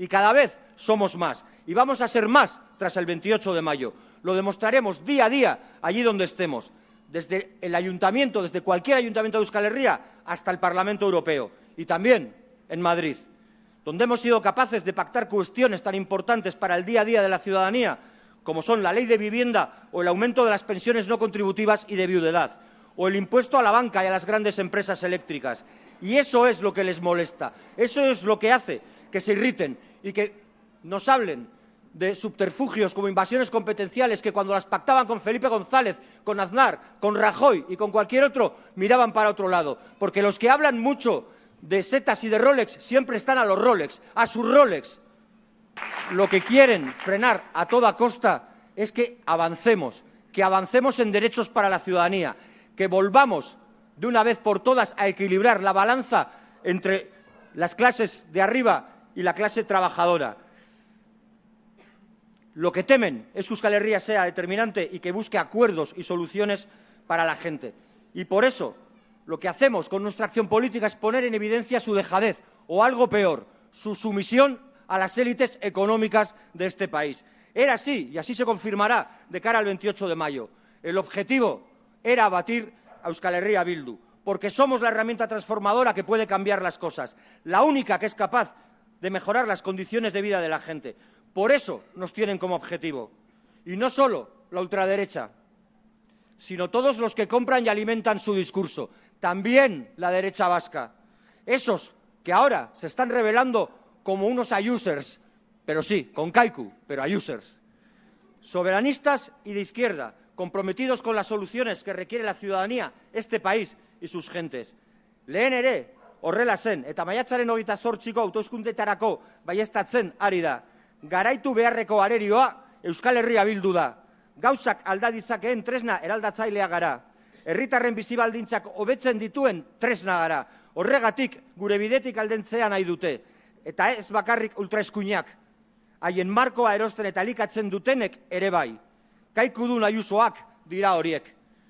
Y cada vez somos más. Y vamos a ser más tras el 28 de mayo. Lo demostraremos día a día allí donde estemos. Desde el ayuntamiento, desde cualquier ayuntamiento de Euskal Herria hasta el Parlamento Europeo. Y también en Madrid, donde hemos sido capaces de pactar cuestiones tan importantes para el día a día de la ciudadanía como son la ley de vivienda o el aumento de las pensiones no contributivas y de viudedad, o el impuesto a la banca y a las grandes empresas eléctricas. Y eso es lo que les molesta, eso es lo que hace que se irriten y que nos hablen de subterfugios como invasiones competenciales que cuando las pactaban con Felipe González, con Aznar, con Rajoy y con cualquier otro, miraban para otro lado. Porque los que hablan mucho de setas y de Rolex siempre están a los Rolex, a sus Rolex. Lo que quieren frenar a toda costa es que avancemos, que avancemos en derechos para la ciudadanía, que volvamos de una vez por todas a equilibrar la balanza entre las clases de arriba y la clase trabajadora. Lo que temen es que Euskal Herria sea determinante y que busque acuerdos y soluciones para la gente. Y por eso lo que hacemos con nuestra acción política es poner en evidencia su dejadez o algo peor, su sumisión a las élites económicas de este país. Era así, y así se confirmará de cara al 28 de mayo. El objetivo era abatir a Euskal Herria Bildu, porque somos la herramienta transformadora que puede cambiar las cosas, la única que es capaz de mejorar las condiciones de vida de la gente. Por eso nos tienen como objetivo. Y no solo la ultraderecha, sino todos los que compran y alimentan su discurso, también la derecha vasca. Esos que ahora se están revelando como unos ayusers, pero sí, con Kaiku, pero ayusers. Soberanistas y de izquierda, comprometidos con las soluciones que requiere la ciudadanía, este país y sus gentes. Lehen ere, horrela zen, eta maiatzaren hogeita zortziko autoskundetarako baiestatzen ari da. Garaitu beharreko arerioa Euskal Herria bildu da. Gauzak aldaditzakeen tresna eraldatzailea gara. Herritarren bizibaldintzak hobetzen dituen tresna gara. Horregatik gure bidetik aldentzea nahi dute eta ez bakarrik ultraeskuinak, haien markoa erosten eta elikatzen dutenek ere bai. Kaikudun aiusoak dira horiek.